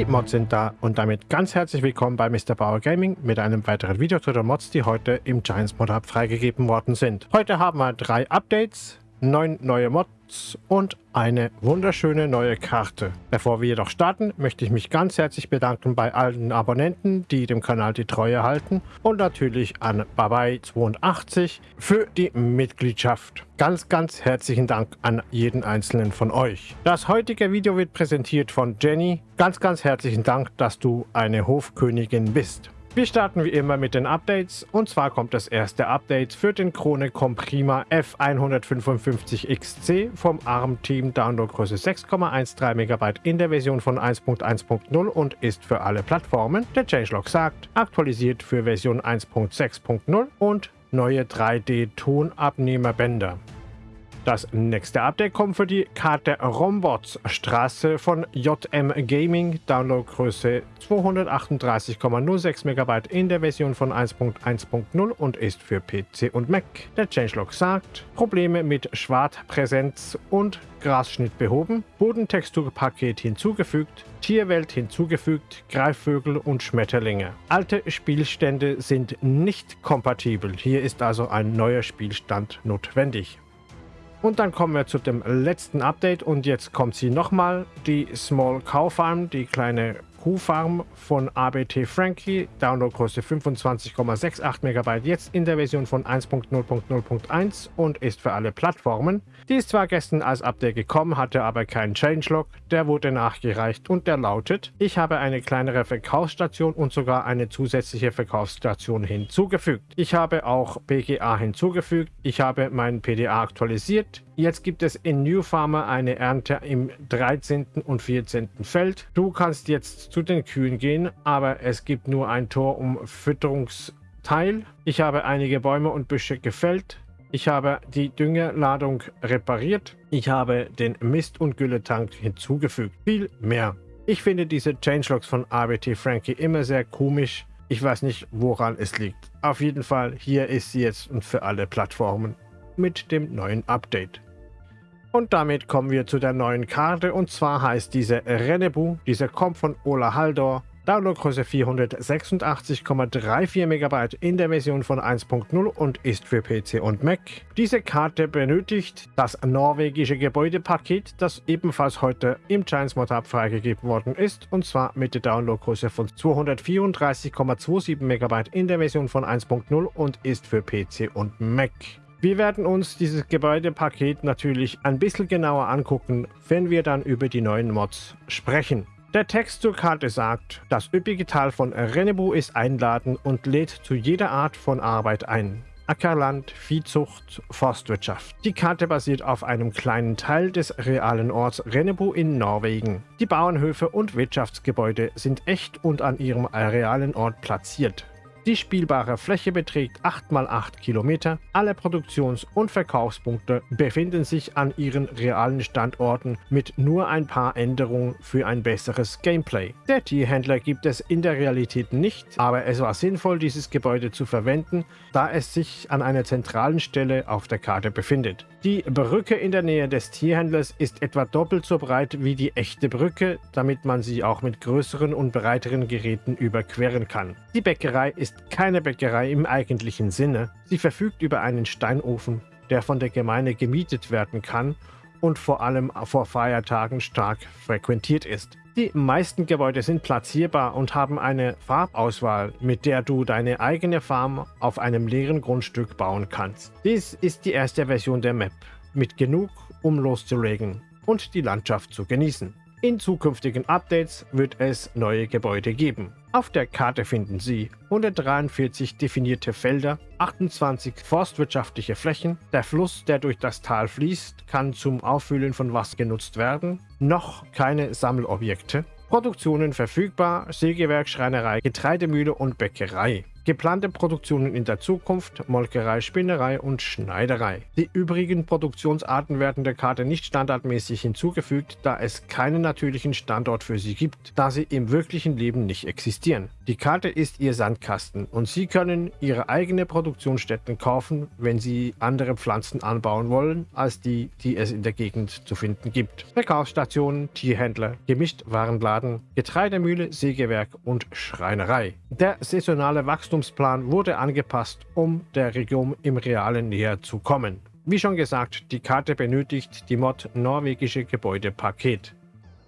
Die Mods sind da und damit ganz herzlich willkommen bei Mr. Bauer Gaming mit einem weiteren Video zu den Mods, die heute im Giants Mod Hub freigegeben worden sind. Heute haben wir drei Updates, neun neue Mods und eine wunderschöne neue Karte. Bevor wir jedoch starten, möchte ich mich ganz herzlich bedanken bei allen Abonnenten, die dem Kanal die Treue halten und natürlich an Babai82 für die Mitgliedschaft. Ganz, ganz herzlichen Dank an jeden einzelnen von euch. Das heutige Video wird präsentiert von Jenny. Ganz, ganz herzlichen Dank, dass du eine Hofkönigin bist. Wir starten wie immer mit den Updates und zwar kommt das erste Update für den Krone Comprima F155XC vom ARM-Team Downloadgröße 6,13 MB in der Version von 1.1.0 und ist für alle Plattformen. Der Changelog sagt, aktualisiert für Version 1.6.0 und neue 3D-Tonabnehmerbänder. Das nächste Update kommt für die Karte Rombots Straße von JM Gaming, Downloadgröße 238,06 MB in der Version von 1.1.0 und ist für PC und Mac. Der Changelog sagt, Probleme mit Schwartpräsenz und Grasschnitt behoben, Bodentexturpaket hinzugefügt, Tierwelt hinzugefügt, Greifvögel und Schmetterlinge. Alte Spielstände sind nicht kompatibel, hier ist also ein neuer Spielstand notwendig. Und dann kommen wir zu dem letzten Update. Und jetzt kommt sie nochmal, die Small Cow Farm, die kleine Kuhfarm von ABT Frankie, Downloadgröße 25,68 MB, jetzt in der Version von 1.0.0.1 und ist für alle Plattformen. Die ist zwar gestern als Update gekommen, hatte aber keinen Changelog, der wurde nachgereicht und der lautet, ich habe eine kleinere Verkaufsstation und sogar eine zusätzliche Verkaufsstation hinzugefügt. Ich habe auch BGA hinzugefügt, ich habe meinen PDA aktualisiert, Jetzt gibt es in New Farmer eine Ernte im 13. und 14. Feld. Du kannst jetzt zu den Kühen gehen, aber es gibt nur ein Tor um Fütterungsteil. Ich habe einige Bäume und Büsche gefällt. Ich habe die Düngerladung repariert. Ich habe den Mist- und Gülletank hinzugefügt. Viel mehr. Ich finde diese Changelogs von ABT Frankie immer sehr komisch. Ich weiß nicht, woran es liegt. Auf jeden Fall, hier ist sie jetzt und für alle Plattformen mit dem neuen Update. Und damit kommen wir zu der neuen Karte und zwar heißt diese Renebu. Diese kommt von Ola Haldor. Downloadgröße 486,34 MB in der Version von 1.0 und ist für PC und Mac. Diese Karte benötigt das norwegische Gebäudepaket, das ebenfalls heute im Giants Mod Hub freigegeben worden ist und zwar mit der Downloadgröße von 234,27 MB in der Version von 1.0 und ist für PC und Mac. Wir werden uns dieses Gebäudepaket natürlich ein bisschen genauer angucken, wenn wir dann über die neuen Mods sprechen. Der Text zur Karte sagt, das üppige Tal von Renebu ist einladend und lädt zu jeder Art von Arbeit ein. Ackerland, Viehzucht, Forstwirtschaft. Die Karte basiert auf einem kleinen Teil des realen Orts Renebu in Norwegen. Die Bauernhöfe und Wirtschaftsgebäude sind echt und an ihrem realen Ort platziert. Die spielbare Fläche beträgt 8 x 8 Kilometer. Alle Produktions- und Verkaufspunkte befinden sich an ihren realen Standorten mit nur ein paar Änderungen für ein besseres Gameplay. Der Tierhändler gibt es in der Realität nicht, aber es war sinnvoll, dieses Gebäude zu verwenden, da es sich an einer zentralen Stelle auf der Karte befindet. Die Brücke in der Nähe des Tierhändlers ist etwa doppelt so breit wie die echte Brücke, damit man sie auch mit größeren und breiteren Geräten überqueren kann. Die Bäckerei ist ist keine Bäckerei im eigentlichen Sinne. Sie verfügt über einen Steinofen, der von der Gemeinde gemietet werden kann und vor allem vor Feiertagen stark frequentiert ist. Die meisten Gebäude sind platzierbar und haben eine Farbauswahl, mit der du deine eigene Farm auf einem leeren Grundstück bauen kannst. Dies ist die erste Version der Map, mit genug, um loszulegen und die Landschaft zu genießen. In zukünftigen Updates wird es neue Gebäude geben. Auf der Karte finden Sie 143 definierte Felder, 28 forstwirtschaftliche Flächen, der Fluss, der durch das Tal fließt, kann zum Auffüllen von Wasser genutzt werden, noch keine Sammelobjekte, Produktionen verfügbar, Sägewerk, Schreinerei, Getreidemühle und Bäckerei. Geplante Produktionen in der Zukunft, Molkerei, Spinnerei und Schneiderei. Die übrigen Produktionsarten werden der Karte nicht standardmäßig hinzugefügt, da es keinen natürlichen Standort für sie gibt, da sie im wirklichen Leben nicht existieren. Die Karte ist ihr Sandkasten und Sie können Ihre eigene Produktionsstätten kaufen, wenn Sie andere Pflanzen anbauen wollen, als die, die es in der Gegend zu finden gibt. Verkaufsstationen, Tierhändler, Gemischtwarenladen, Getreidemühle, Sägewerk und Schreinerei. Der saisonale Wachstumsplan wurde angepasst, um der Region im Realen näher zu kommen. Wie schon gesagt, die Karte benötigt die Mod Norwegische Gebäudepaket.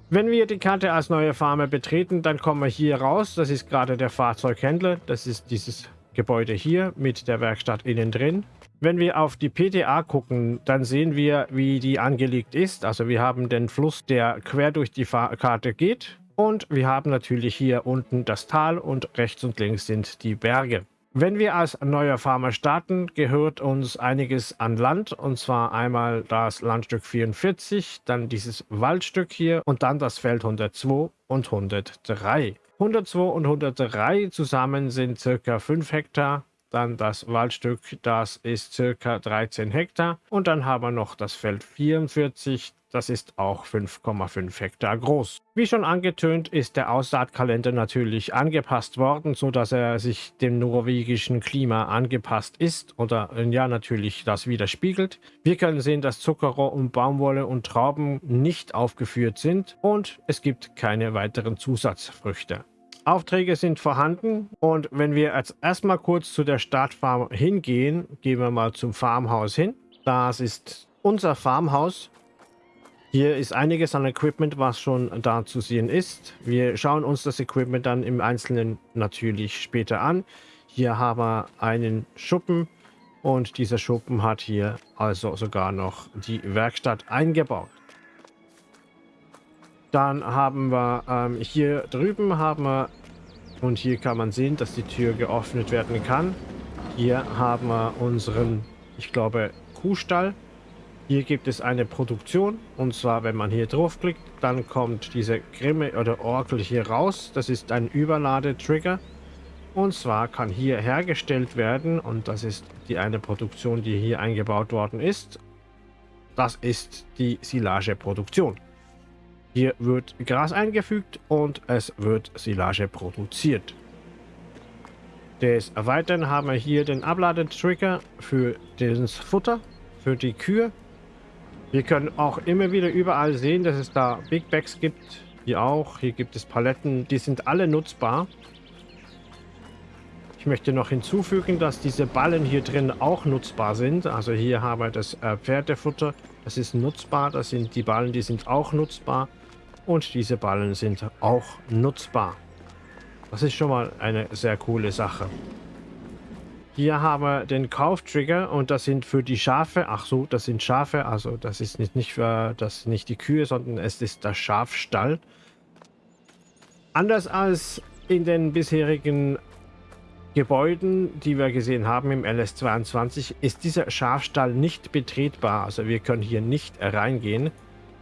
Wenn wir die Karte als neue Farme betreten, dann kommen wir hier raus. Das ist gerade der Fahrzeughändler. Das ist dieses Gebäude hier mit der Werkstatt innen drin. Wenn wir auf die PTA gucken, dann sehen wir, wie die angelegt ist. Also wir haben den Fluss, der quer durch die Fahr Karte geht. Und wir haben natürlich hier unten das Tal und rechts und links sind die Berge. Wenn wir als neuer Farmer starten, gehört uns einiges an Land. Und zwar einmal das Landstück 44, dann dieses Waldstück hier und dann das Feld 102 und 103. 102 und 103 zusammen sind circa 5 Hektar. Dann das Waldstück, das ist circa 13 Hektar. Und dann haben wir noch das Feld 44, das ist auch 5,5 Hektar groß. Wie schon angetönt ist der Aussaatkalender natürlich angepasst worden, so dass er sich dem norwegischen Klima angepasst ist oder ja natürlich das widerspiegelt. Wir können sehen, dass Zuckerrohr und Baumwolle und Trauben nicht aufgeführt sind und es gibt keine weiteren Zusatzfrüchte. Aufträge sind vorhanden und wenn wir jetzt erstmal kurz zu der Startfarm hingehen, gehen wir mal zum Farmhaus hin. Das ist unser Farmhaus hier ist einiges an Equipment, was schon da zu sehen ist. Wir schauen uns das Equipment dann im Einzelnen natürlich später an. Hier haben wir einen Schuppen und dieser Schuppen hat hier also sogar noch die Werkstatt eingebaut. Dann haben wir ähm, hier drüben haben wir und hier kann man sehen, dass die Tür geöffnet werden kann. Hier haben wir unseren, ich glaube, Kuhstall. Hier gibt es eine Produktion und zwar, wenn man hier draufklickt, dann kommt diese Grimme oder Orakel hier raus. Das ist ein Überladetrigger und zwar kann hier hergestellt werden und das ist die eine Produktion, die hier eingebaut worden ist. Das ist die Silageproduktion. Hier wird Gras eingefügt und es wird Silage produziert. Des Weiteren haben wir hier den Abladetrigger für das Futter, für die Kühe wir können auch immer wieder überall sehen, dass es da Big Bags gibt. Hier auch. Hier gibt es Paletten. Die sind alle nutzbar. Ich möchte noch hinzufügen, dass diese Ballen hier drin auch nutzbar sind. Also hier haben wir das äh, Pferdefutter. Das ist nutzbar. Das sind die Ballen, die sind auch nutzbar. Und diese Ballen sind auch nutzbar. Das ist schon mal eine sehr coole Sache. Hier haben wir den Kauftrigger und das sind für die Schafe. Ach so, das sind Schafe. Also das ist nicht, nicht für das nicht die Kühe, sondern es ist der Schafstall. Anders als in den bisherigen Gebäuden, die wir gesehen haben im LS22, ist dieser Schafstall nicht betretbar. Also wir können hier nicht reingehen.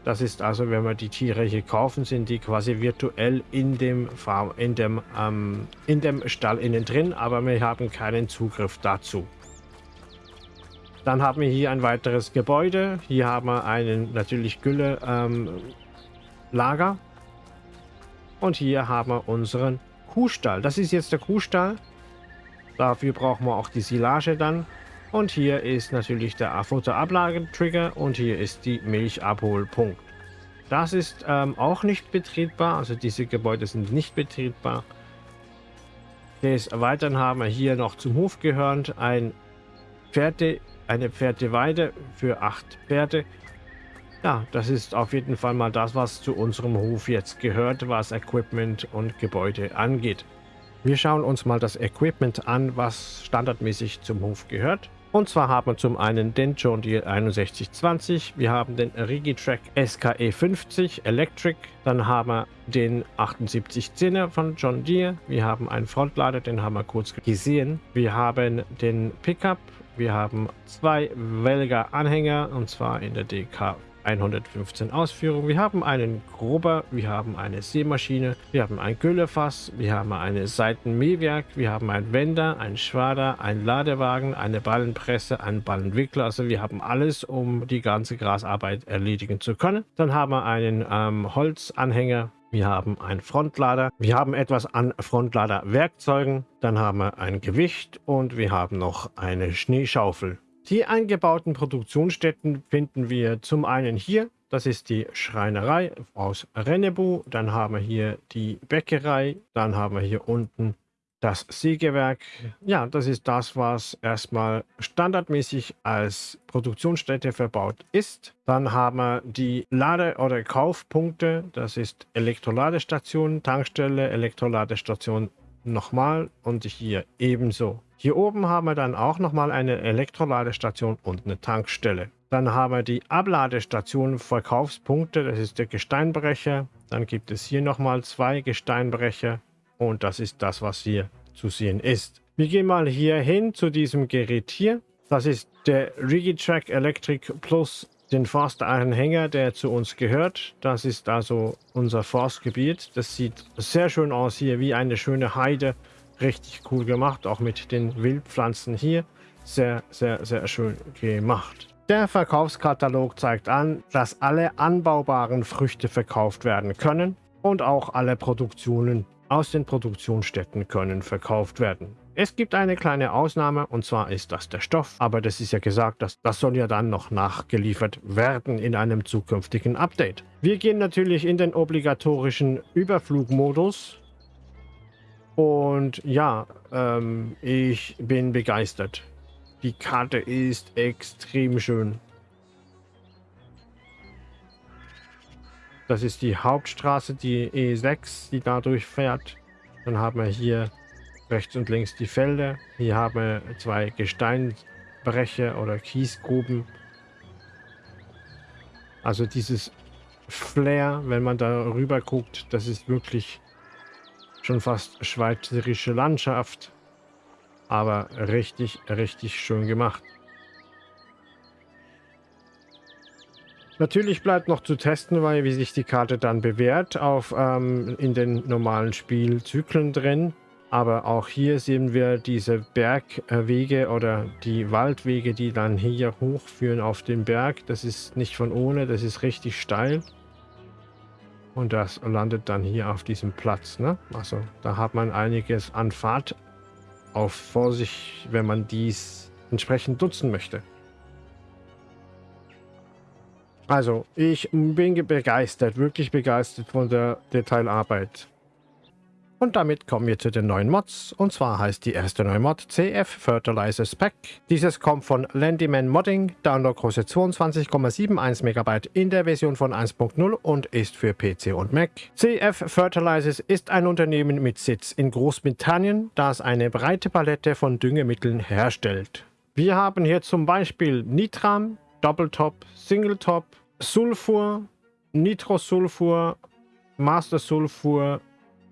Das ist also, wenn wir die Tiere hier kaufen, sind die quasi virtuell in dem, Farm, in dem, ähm, in dem Stall innen drin, aber wir haben keinen Zugriff dazu. Dann haben wir hier ein weiteres Gebäude. Hier haben wir einen natürlich Gülle ähm, Lager. Und hier haben wir unseren Kuhstall. Das ist jetzt der Kuhstall. Dafür brauchen wir auch die Silage dann. Und hier ist natürlich der Futterablagetrigger und hier ist die Milchabholpunkt. Das ist ähm, auch nicht betretbar, also diese Gebäude sind nicht betretbar. Des Weiteren haben wir hier noch zum Hof gehörend ein Pferde, eine Pferdeweide für acht Pferde. Ja, das ist auf jeden Fall mal das, was zu unserem Hof jetzt gehört, was Equipment und Gebäude angeht. Wir schauen uns mal das Equipment an, was standardmäßig zum Hof gehört. Und zwar haben wir zum einen den John Deere 6120, wir haben den Rigitrack SKE 50 Electric, dann haben wir den 7810er von John Deere, wir haben einen Frontlader, den haben wir kurz gesehen, wir haben den Pickup, wir haben zwei Welger Anhänger und zwar in der DK 115 Ausführungen. Wir haben einen Grubber, wir haben eine Seemaschine, wir haben ein Güllefass, wir haben eine Seitenmähwerk, wir haben einen Wender, einen Schwader, einen Ladewagen, eine Ballenpresse, einen Ballenwickler. Also wir haben alles, um die ganze Grasarbeit erledigen zu können. Dann haben wir einen ähm, Holzanhänger, wir haben einen Frontlader, wir haben etwas an Frontladerwerkzeugen, dann haben wir ein Gewicht und wir haben noch eine Schneeschaufel. Die eingebauten Produktionsstätten finden wir zum einen hier, das ist die Schreinerei aus Rennebu, dann haben wir hier die Bäckerei, dann haben wir hier unten das Sägewerk. Ja, das ist das, was erstmal standardmäßig als Produktionsstätte verbaut ist. Dann haben wir die Lade- oder Kaufpunkte. Das ist Elektroladestation, Tankstelle, Elektroladestation nochmal und hier ebenso. Hier oben haben wir dann auch nochmal eine Elektroladestation und eine Tankstelle. Dann haben wir die Abladestation Verkaufspunkte, das ist der Gesteinbrecher. Dann gibt es hier nochmal zwei Gesteinbrecher und das ist das, was hier zu sehen ist. Wir gehen mal hier hin zu diesem Gerät hier. Das ist der Rigitrack Electric Plus den Forstanhänger, der zu uns gehört. Das ist also unser Forstgebiet. Das sieht sehr schön aus hier, wie eine schöne Heide richtig cool gemacht, auch mit den Wildpflanzen hier. Sehr, sehr, sehr schön gemacht. Der Verkaufskatalog zeigt an, dass alle anbaubaren Früchte verkauft werden können und auch alle Produktionen aus den Produktionsstätten können verkauft werden. Es gibt eine kleine Ausnahme und zwar ist das der Stoff, aber das ist ja gesagt, dass das soll ja dann noch nachgeliefert werden in einem zukünftigen Update. Wir gehen natürlich in den obligatorischen Überflugmodus und ja, ähm, ich bin begeistert. Die Karte ist extrem schön. Das ist die Hauptstraße, die E6, die da durchfährt. Dann haben wir hier rechts und links die Felder. Hier haben wir zwei Gesteinbrecher oder Kiesgruben. Also dieses Flair, wenn man da rüber guckt, das ist wirklich schon fast schweizerische Landschaft. Aber richtig, richtig schön gemacht. Natürlich bleibt noch zu testen, weil wie sich die Karte dann bewährt auf ähm, in den normalen Spielzyklen drin. Aber auch hier sehen wir diese Bergwege oder die Waldwege, die dann hier hochführen auf den Berg. Das ist nicht von ohne, das ist richtig steil. Und das landet dann hier auf diesem Platz. Ne? Also da hat man einiges an Fahrt auf vor sich, wenn man dies entsprechend nutzen möchte. Also, ich bin begeistert, wirklich begeistert von der Detailarbeit. Und damit kommen wir zu den neuen Mods. Und zwar heißt die erste neue Mod CF Fertilizer Spec. Dieses kommt von Landyman Modding, Downloadgröße 22,71 MB in der Version von 1.0 und ist für PC und Mac. CF Fertilizers ist ein Unternehmen mit Sitz in Großbritannien, das eine breite Palette von Düngemitteln herstellt. Wir haben hier zum Beispiel Nitram, Doppeltop, Singletop, Sulfur, Nitrosulfur, Master Sulfur,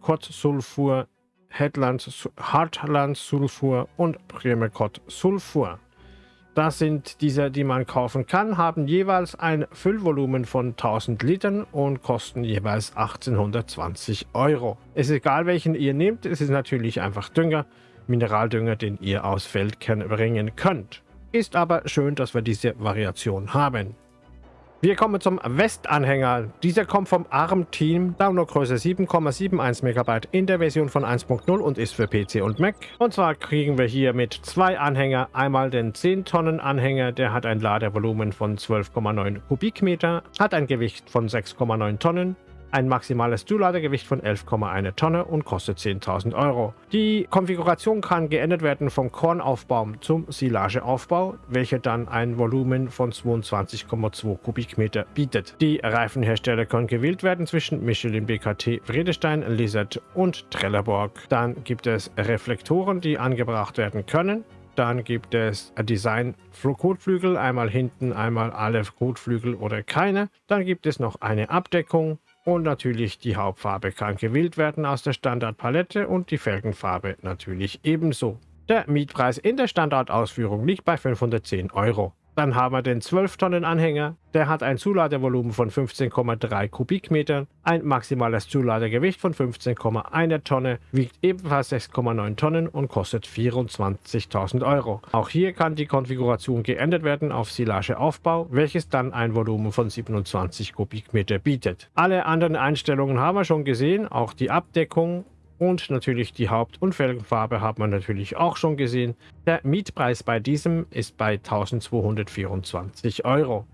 Kott-Sulfur, Headland-Sulfur und Primekott-Sulfur. Das sind diese, die man kaufen kann, haben jeweils ein Füllvolumen von 1000 Litern und kosten jeweils 1820 Euro. Es ist egal, welchen ihr nehmt, es ist natürlich einfach Dünger, Mineraldünger, den ihr aus Feld bringen könnt. Ist aber schön, dass wir diese Variation haben. Wir kommen zum Westanhänger. Dieser kommt vom ARM-Team, Downloadgröße 7,71 MB in der Version von 1.0 und ist für PC und Mac. Und zwar kriegen wir hier mit zwei Anhänger einmal den 10 Tonnen Anhänger, der hat ein Ladevolumen von 12,9 Kubikmeter, hat ein Gewicht von 6,9 Tonnen, ein maximales Zuladegewicht von 11,1 Tonne und kostet 10.000 Euro. Die Konfiguration kann geändert werden vom Kornaufbau zum Silageaufbau, welcher dann ein Volumen von 22,2 Kubikmeter bietet. Die Reifenhersteller können gewählt werden zwischen Michelin, BKT, Vredestein, Lizard und Trelleborg. Dann gibt es Reflektoren, die angebracht werden können. Dann gibt es Design Kotflügel, einmal hinten, einmal alle Kotflügel oder keine. Dann gibt es noch eine Abdeckung und natürlich die Hauptfarbe kann gewählt werden aus der Standardpalette und die Felgenfarbe natürlich ebenso. Der Mietpreis in der Standardausführung liegt bei 510 Euro. Dann haben wir den 12-Tonnen-Anhänger. Der hat ein Zuladevolumen von 15,3 Kubikmetern, ein maximales Zuladegewicht von 15,1 Tonne, wiegt ebenfalls 6,9 Tonnen und kostet 24.000 Euro. Auch hier kann die Konfiguration geändert werden auf Silageaufbau, welches dann ein Volumen von 27 Kubikmeter bietet. Alle anderen Einstellungen haben wir schon gesehen, auch die Abdeckung und natürlich die Haupt- und Felgenfarbe hat man natürlich auch schon gesehen. Der Mietpreis bei diesem ist bei 1224 Euro.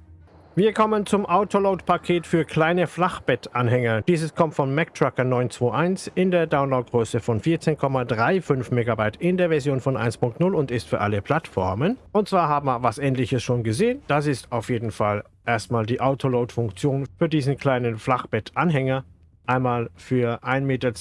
Wir kommen zum Autoload-Paket für kleine Flachbettanhänger. Dieses kommt von MacTrucker 921 in der Downloadgröße von 14,35 MB in der Version von 1.0 und ist für alle Plattformen. Und zwar haben wir was ähnliches schon gesehen. Das ist auf jeden Fall erstmal die Autoload-Funktion für diesen kleinen Flachbettanhänger. Einmal für 1,20 Meter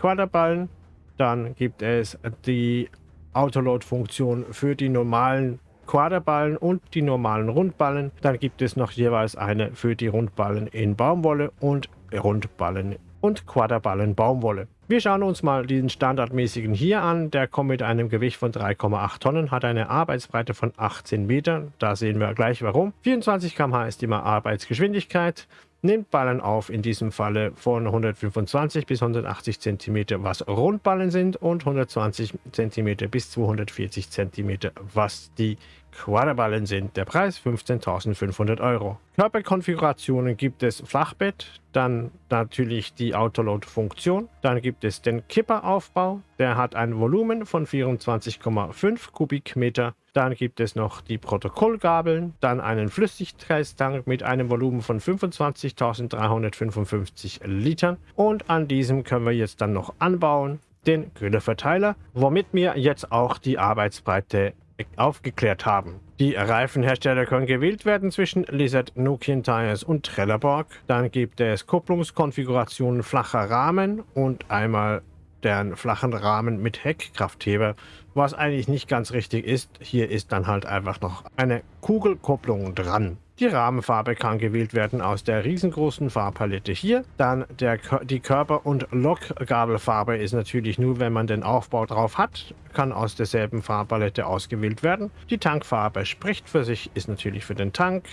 Quaderballen. Dann gibt es die Autoload-Funktion für die normalen Quaderballen und die normalen Rundballen. Dann gibt es noch jeweils eine für die Rundballen in Baumwolle und Rundballen und Quaderballen Baumwolle. Wir schauen uns mal diesen standardmäßigen hier an. Der kommt mit einem Gewicht von 3,8 Tonnen, hat eine Arbeitsbreite von 18 Metern. Da sehen wir gleich warum. 24 km/h ist immer Arbeitsgeschwindigkeit nimmt Ballen auf, in diesem Falle von 125 bis 180 cm, was Rundballen sind, und 120 cm bis 240 cm, was die Quaderballen sind. Der Preis 15.500 Euro. Körperkonfigurationen gibt es Flachbett, dann natürlich die Autoload-Funktion, dann gibt es den Kipperaufbau, der hat ein Volumen von 24,5 Kubikmeter, dann gibt es noch die Protokollgabeln, dann einen Flüssigkreistank mit einem Volumen von 25.355 Litern und an diesem können wir jetzt dann noch anbauen den Gülleverteiler, womit wir jetzt auch die Arbeitsbreite aufgeklärt haben. Die Reifenhersteller können gewählt werden zwischen Lizard, Nokian Tires und Trelleborg. Dann gibt es Kupplungskonfigurationen flacher Rahmen und einmal deren flachen Rahmen mit Heckkraftheber, was eigentlich nicht ganz richtig ist. Hier ist dann halt einfach noch eine Kugelkupplung dran. Die Rahmenfarbe kann gewählt werden aus der riesengroßen Farbpalette hier. Dann der, die Körper- und Lokgabelfarbe ist natürlich nur, wenn man den Aufbau drauf hat, kann aus derselben Farbpalette ausgewählt werden. Die Tankfarbe spricht für sich, ist natürlich für den Tank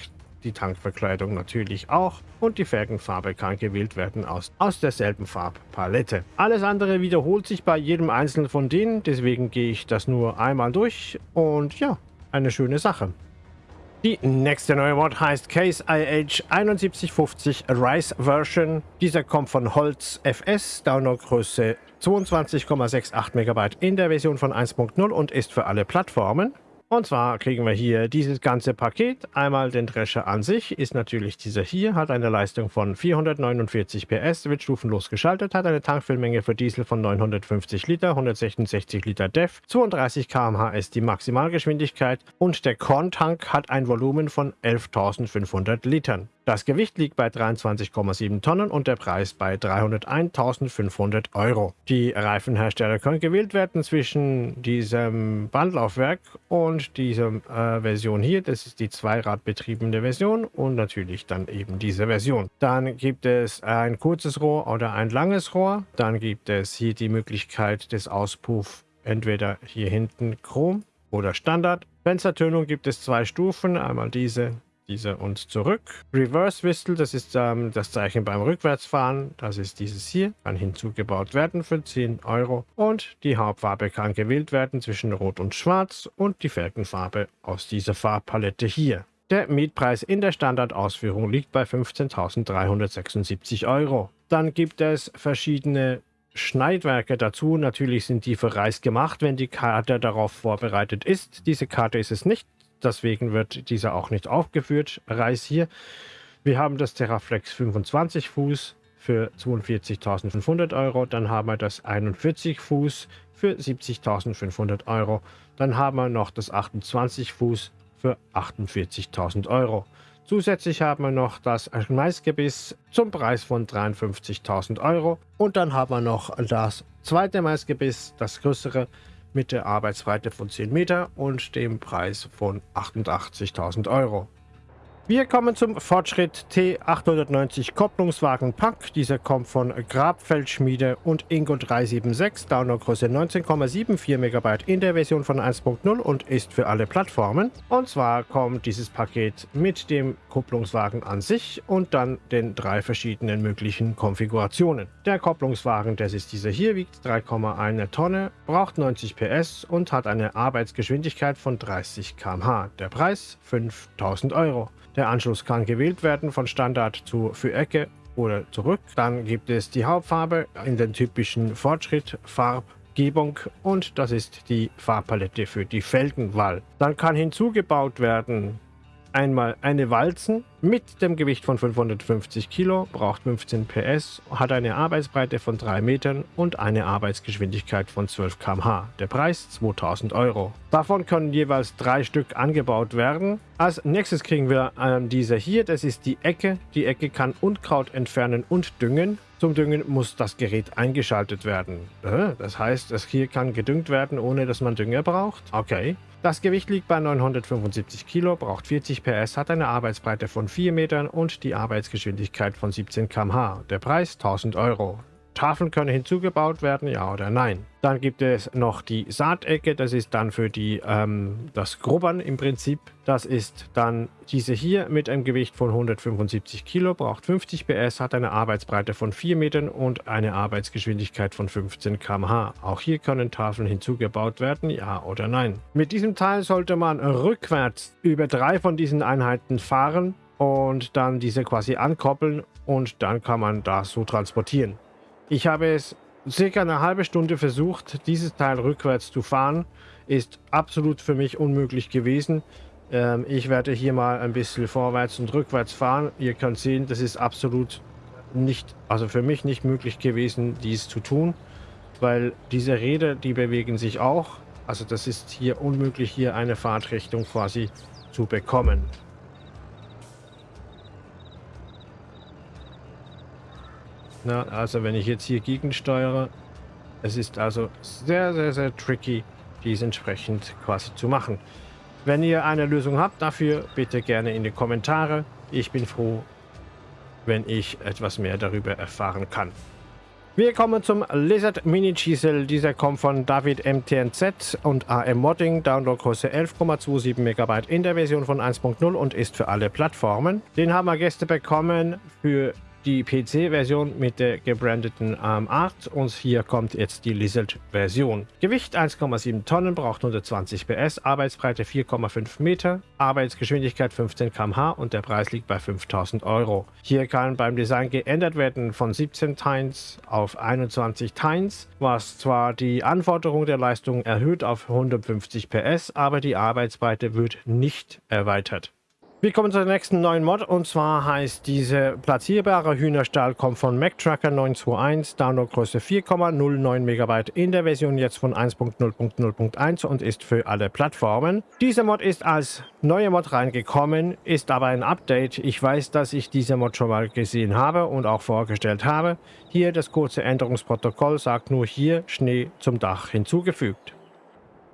die Tankverkleidung natürlich auch und die Felgenfarbe kann gewählt werden aus, aus derselben Farbpalette. Alles andere wiederholt sich bei jedem einzelnen von denen, deswegen gehe ich das nur einmal durch und ja, eine schöne Sache. Die nächste neue Mod heißt Case IH 7150 Rise Version. Dieser kommt von Holz FS, Downloadgröße 22,68 MB in der Version von 1.0 und ist für alle Plattformen. Und zwar kriegen wir hier dieses ganze Paket. Einmal den Drescher an sich, ist natürlich dieser hier, hat eine Leistung von 449 PS, wird stufenlos geschaltet, hat eine Tankfüllmenge für Diesel von 950 Liter, 166 Liter DEF, 32 km/h ist die Maximalgeschwindigkeit und der Korntank hat ein Volumen von 11.500 Litern. Das Gewicht liegt bei 23,7 Tonnen und der Preis bei 301.500 Euro. Die Reifenhersteller können gewählt werden zwischen diesem Bandlaufwerk und dieser äh, Version hier. Das ist die zweiradbetriebene Version und natürlich dann eben diese Version. Dann gibt es ein kurzes Rohr oder ein langes Rohr. Dann gibt es hier die Möglichkeit des Auspuff entweder hier hinten Chrom oder Standard. Fenstertönung gibt es zwei Stufen, einmal diese diese und zurück. Reverse Whistle, das ist ähm, das Zeichen beim Rückwärtsfahren. Das ist dieses hier, kann hinzugebaut werden für 10 Euro. Und die Hauptfarbe kann gewählt werden zwischen Rot und Schwarz und die Felgenfarbe aus dieser Farbpalette hier. Der Mietpreis in der Standardausführung liegt bei 15.376 Euro. Dann gibt es verschiedene Schneidwerke dazu. Natürlich sind die für Reis gemacht, wenn die Karte darauf vorbereitet ist. Diese Karte ist es nicht. Deswegen wird dieser auch nicht aufgeführt. Reis hier. Wir haben das Terraflex 25 Fuß für 42.500 Euro. Dann haben wir das 41 Fuß für 70.500 Euro. Dann haben wir noch das 28 Fuß für 48.000 Euro. Zusätzlich haben wir noch das Maisgebiss zum Preis von 53.000 Euro. Und dann haben wir noch das zweite Maisgebiss, das größere, mit der Arbeitsbreite von 10 Meter und dem Preis von 88.000 Euro. Wir kommen zum Fortschritt T890 Kopplungswagen Pack. Dieser kommt von Grabfeldschmiede und Ingo 376, Downloadgröße 19,74 MB in der Version von 1.0 und ist für alle Plattformen. Und zwar kommt dieses Paket mit dem Kupplungswagen an sich und dann den drei verschiedenen möglichen Konfigurationen. Der Kopplungswagen, das ist dieser hier, wiegt 3,1 Tonne, braucht 90 PS und hat eine Arbeitsgeschwindigkeit von 30 km/h. Der Preis 5000 Euro. Der Anschluss kann gewählt werden von Standard zu Ecke oder zurück. Dann gibt es die Hauptfarbe in den typischen Fortschritt Farbgebung und das ist die Farbpalette für die Felgenwahl. Dann kann hinzugebaut werden einmal eine Walzen mit dem Gewicht von 550 Kilo, braucht 15 PS, hat eine Arbeitsbreite von 3 Metern und eine Arbeitsgeschwindigkeit von 12 km/h. Der Preis 2000 Euro. Davon können jeweils drei Stück angebaut werden. Als nächstes kriegen wir äh, diese hier, das ist die Ecke. Die Ecke kann Unkraut entfernen und düngen. Zum Düngen muss das Gerät eingeschaltet werden. Äh, das heißt, es hier kann gedüngt werden, ohne dass man Dünger braucht. Okay. Das Gewicht liegt bei 975 Kilo, braucht 40 PS, hat eine Arbeitsbreite von 4 Metern und die Arbeitsgeschwindigkeit von 17 km/h. Der Preis 1000 Euro. Tafeln können hinzugebaut werden, ja oder nein. Dann gibt es noch die Saatecke, das ist dann für die, ähm, das Grubbern im Prinzip. Das ist dann diese hier mit einem Gewicht von 175 Kilo, braucht 50 PS, hat eine Arbeitsbreite von 4 Metern und eine Arbeitsgeschwindigkeit von 15 km/h. Auch hier können Tafeln hinzugebaut werden, ja oder nein. Mit diesem Teil sollte man rückwärts über drei von diesen Einheiten fahren und dann diese quasi ankoppeln und dann kann man das so transportieren. Ich habe es circa eine halbe Stunde versucht, dieses Teil rückwärts zu fahren. Ist absolut für mich unmöglich gewesen. Ähm, ich werde hier mal ein bisschen vorwärts und rückwärts fahren. Ihr könnt sehen, das ist absolut nicht, also für mich nicht möglich gewesen, dies zu tun. Weil diese Räder, die bewegen sich auch. Also das ist hier unmöglich, hier eine Fahrtrichtung quasi zu bekommen. Na, also wenn ich jetzt hier gegensteuere, es ist also sehr, sehr, sehr tricky, dies entsprechend quasi zu machen. Wenn ihr eine Lösung habt dafür, bitte gerne in die Kommentare. Ich bin froh, wenn ich etwas mehr darüber erfahren kann. Wir kommen zum Lizard Mini Chisel. Dieser kommt von David MTNZ und AM Modding. Downloadgröße 11,27 MB in der Version von 1.0 und ist für alle Plattformen. Den haben wir Gäste bekommen für die PC-Version mit der gebrandeten ARM8 und hier kommt jetzt die Lizard-Version. Gewicht 1,7 Tonnen, braucht 120 PS, Arbeitsbreite 4,5 Meter, Arbeitsgeschwindigkeit 15 km/h und der Preis liegt bei 5000 Euro. Hier kann beim Design geändert werden von 17 Tines auf 21 Tines, was zwar die Anforderung der Leistung erhöht auf 150 PS, aber die Arbeitsbreite wird nicht erweitert. Wir kommen zur nächsten neuen Mod und zwar heißt diese platzierbare Hühnerstall kommt von MacTracker 921, Downloadgröße 4,09 MB in der Version jetzt von 1.0.0.1 und ist für alle Plattformen. Dieser Mod ist als neue Mod reingekommen, ist aber ein Update. Ich weiß, dass ich diese Mod schon mal gesehen habe und auch vorgestellt habe. Hier das kurze Änderungsprotokoll sagt nur hier Schnee zum Dach hinzugefügt.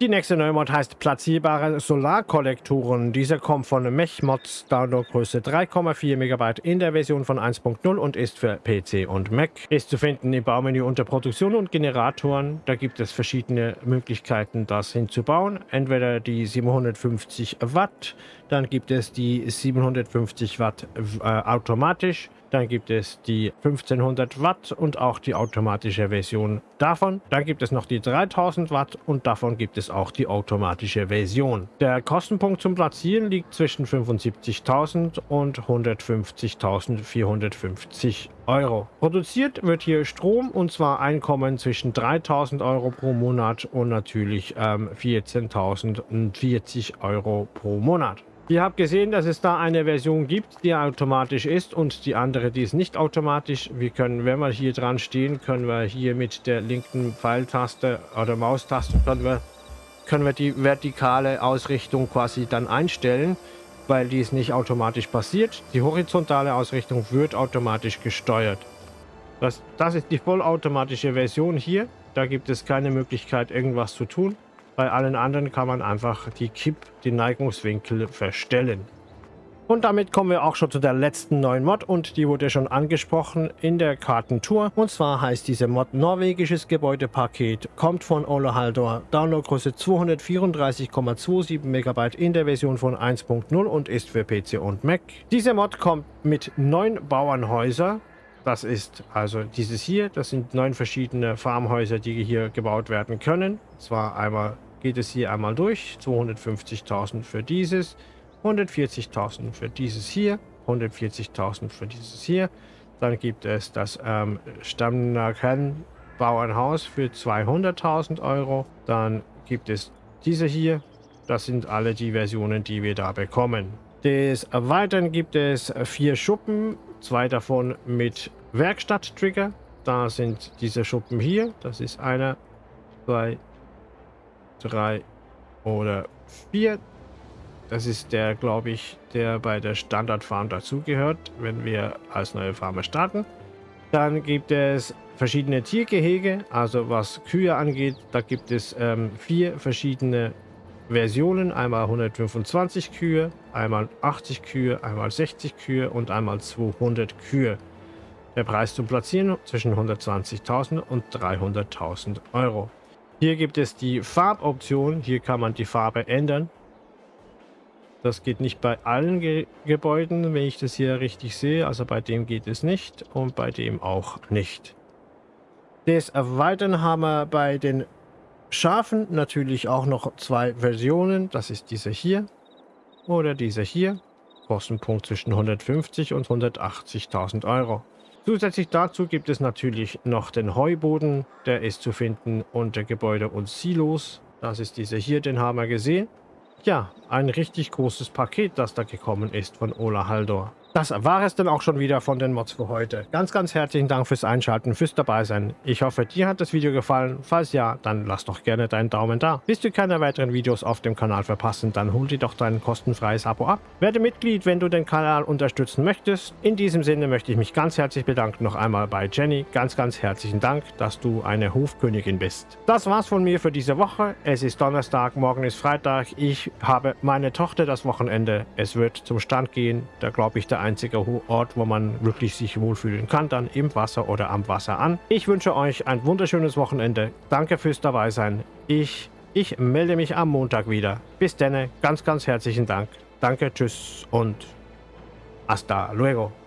Die nächste Neumod heißt platzierbare Solarkollektoren. Diese kommt von Mechmods, Downloadgröße 3,4 MB in der Version von 1.0 und ist für PC und Mac. Ist zu finden im Baumenü unter Produktion und Generatoren. Da gibt es verschiedene Möglichkeiten, das hinzubauen. Entweder die 750 Watt, dann gibt es die 750 Watt äh, automatisch dann gibt es die 1500 Watt und auch die automatische Version davon. Dann gibt es noch die 3000 Watt und davon gibt es auch die automatische Version. Der Kostenpunkt zum Platzieren liegt zwischen 75.000 und 150.450 Euro. Produziert wird hier Strom und zwar Einkommen zwischen 3000 Euro pro Monat und natürlich ähm, 14.040 Euro pro Monat. Ihr habt gesehen, dass es da eine Version gibt, die automatisch ist und die andere, die ist nicht automatisch. Wir können, wenn wir hier dran stehen, können wir hier mit der linken Pfeiltaste oder Maustaste können wir, können wir die vertikale Ausrichtung quasi dann einstellen, weil dies nicht automatisch passiert. Die horizontale Ausrichtung wird automatisch gesteuert. Das, das ist die vollautomatische Version hier. Da gibt es keine Möglichkeit, irgendwas zu tun. Bei allen anderen kann man einfach die Kipp, den Neigungswinkel verstellen. Und damit kommen wir auch schon zu der letzten neuen Mod und die wurde schon angesprochen in der Kartentour. Und zwar heißt diese Mod Norwegisches Gebäudepaket, kommt von Ola Haldor, Downloadgröße 234,27 MB in der Version von 1.0 und ist für PC und Mac. Diese Mod kommt mit neun Bauernhäusern. Das ist also dieses hier, das sind neun verschiedene Farmhäuser, die hier gebaut werden können. Zwar einmal geht es hier einmal durch, 250.000 für dieses, 140.000 für dieses hier, 140.000 für dieses hier. Dann gibt es das ähm, Stammnaken Bauernhaus für 200.000 Euro. Dann gibt es diese hier. Das sind alle die Versionen, die wir da bekommen. Des Weiteren gibt es vier Schuppen, zwei davon mit Werkstatt-Trigger. Da sind diese Schuppen hier. Das ist einer, zwei, drei oder vier. Das ist der, glaube ich, der bei der Standardfarm dazugehört, wenn wir als neue Farmer starten. Dann gibt es verschiedene Tiergehege, also was Kühe angeht, da gibt es ähm, vier verschiedene Versionen. Einmal 125 Kühe, einmal 80 Kühe, einmal 60 Kühe und einmal 200 Kühe. Der Preis zum Platzieren zwischen 120.000 und 300.000 Euro. Hier gibt es die Farboption. Hier kann man die Farbe ändern. Das geht nicht bei allen Ge Gebäuden, wenn ich das hier richtig sehe. Also bei dem geht es nicht und bei dem auch nicht. Des Weiteren haben wir bei den Schafen natürlich auch noch zwei Versionen. Das ist diese hier oder diese hier. Kostenpunkt zwischen 150 und 180.000 Euro. Zusätzlich dazu gibt es natürlich noch den Heuboden. Der ist zu finden unter Gebäude und Silos. Das ist dieser hier, den haben wir gesehen. Ja, ein richtig großes Paket, das da gekommen ist von Ola Haldor. Das war es dann auch schon wieder von den Mods für heute. Ganz, ganz herzlichen Dank fürs Einschalten, fürs Dabeisein. Ich hoffe, dir hat das Video gefallen. Falls ja, dann lass doch gerne deinen Daumen da. Willst du keine weiteren Videos auf dem Kanal verpassen, dann hol dir doch dein kostenfreies Abo ab. Werde Mitglied, wenn du den Kanal unterstützen möchtest. In diesem Sinne möchte ich mich ganz herzlich bedanken noch einmal bei Jenny. Ganz, ganz herzlichen Dank, dass du eine Hofkönigin bist. Das war's von mir für diese Woche. Es ist Donnerstag, morgen ist Freitag. Ich habe meine Tochter das Wochenende. Es wird zum Stand gehen. Da glaube ich, der einzige Ort, wo man wirklich sich wohlfühlen kann, dann im Wasser oder am Wasser an. Ich wünsche euch ein wunderschönes Wochenende. Danke fürs Dabeisein. Ich, ich melde mich am Montag wieder. Bis dann, ganz, ganz herzlichen Dank. Danke, tschüss und hasta luego.